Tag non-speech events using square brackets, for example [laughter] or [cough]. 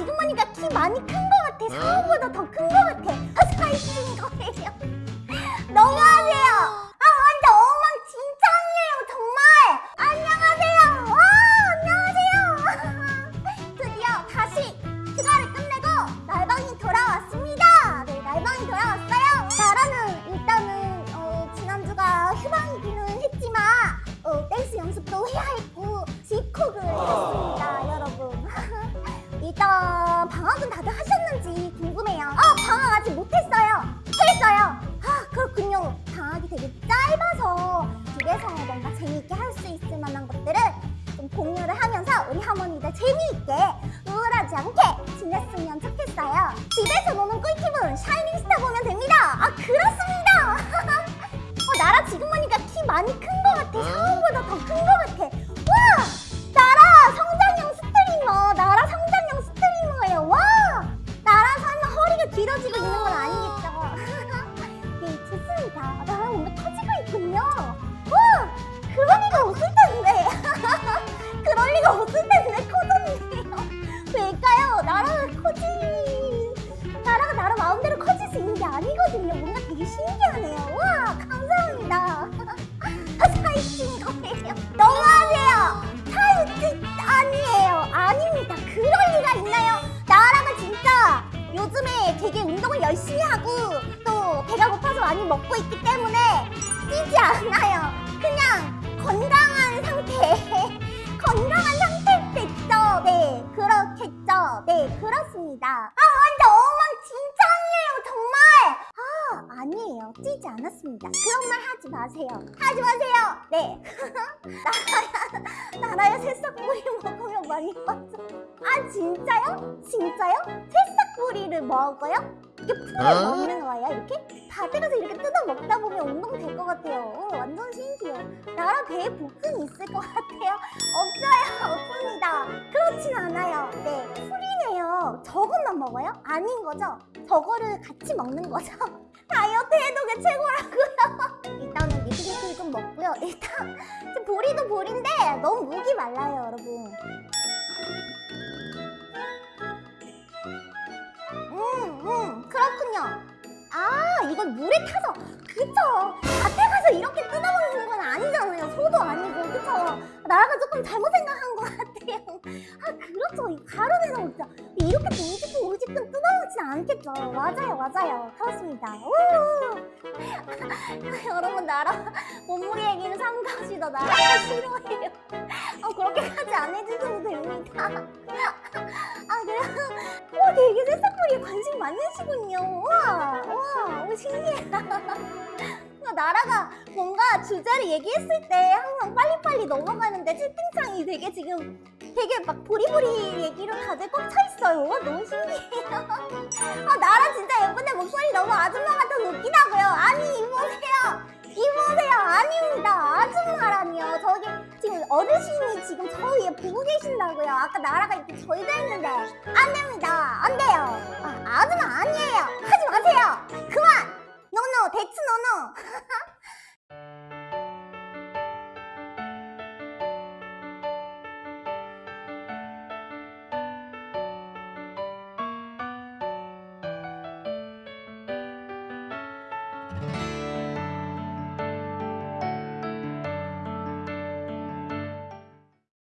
지금 보니까 키 많이 큰 것 같아. 상어보다 더 큰 것 같아. 아, 사이즈인 거예요. [laughs] 너무 방학이 되게 짧아서 집에서 뭔가 재미있게 할 수 있을 만한 것들을 좀 공유를 하면서 우리 할머니들 재미있게 우울하지 않게 지냈으면 좋겠어요. 집에서 노는 꿀팁은 샤이닝스타 보면 됩니다. 아 그렇습니다. [laughs] 어 나라 지금 보니까 키 많이 큰 것 같아. 상어보다 더 큰 것 같아. 나라 뭔가 커지고 있군요. 와 그럴 리가 없을 텐데. [laughs] 그럴 리가 없을 텐데 커졌네요. [laughs] 왜일까요? 나라가 커지 나라가 나라 마음대로 커질 수 있는 게 아니거든요. 뭔가 되게 신기하네요. 와 감사합니다. [laughs] 사이즈인 거예요. 너무하세요. 사이즈 아니에요. 아닙니다. 그럴 리가 있나요? 나라가 진짜 요즘에 되게 운동을 열심히 하고 또 배가 고파서 많이 먹고 있기 때문에 네, 그렇습니다. 아, 완전 엉망진창이에요, 정말. 아, 아니에요. 찌지 않았습니다. 그런 말 하지 마세요. 하지 마세요. 네. 나라야, 나라야 새싹구리 먹으면 많이 빠져. 아, 진짜요? 진짜요? 새싹구리를 먹어요? 이렇게 풀을 어? 먹는 거예요? 이렇게? 밭에 가서 이렇게 뜯어 먹다 보면 운동 될 것 같아요. 어, 완전 신기해요. 나라 배에 복근 있을 것 같아요. 없어요, 없습니다. 저것만 먹어요? 아닌 거죠? 저거를 같이 먹는 거죠? [laughs] 다이어트 해독이 최고라고요. [laughs] 일단은 미트리틀 좀 먹고요. 일단 [laughs] 보리도 보리인데 너무 목이 말라요, 여러분. 음, 음, 그렇군요. 아, 이건 물에 타서, 그쵸. 밭에 가서 이렇게 뜯어먹는 건 아니잖아요. 소도 아니고, 그쵸. 나라가 조금 잘못 생각한 것같 아, 그렇죠. 이 가루내는 진짜 이렇게 우지끈 우지끈 뜯어먹진 않겠죠. 맞아요, 맞아요. 그렇습니다. 우! [laughs] 여러분, 나라 몸무게 얘기는 삼가시다. 나라가 싫어해요. 어, 그렇게까지 안 해주셔도 됩니다. 아, 그래요? 와, 되게 새싹머리에 관심 많으시군요. 와, 와, 오, 신기하다. 뭔가 [laughs] 나라가 뭔가 주제를 얘기했을 때 항상 빨리빨리 넘어가는데 채팅창이 되게 지금 되게 막 보리보리 얘기로 다들 꽉 차 있어요. 와, 너무 신기해요. [laughs] 아, 나라 진짜 예쁜데 목소리 너무 아줌마 같아서 웃기다고요. 아니, 이보세요. 이보세요. 아닙니다. 아줌마라니요. 저기 지금 어르신이 지금 저 위에 보고 계신다고요. 아까 나라가 이렇게 저희도 했는데 안 됩니다. 안 돼요. 아, 아줌마 아니에요. 하지 마세요. 그만. 노노 대츠 노노. [laughs]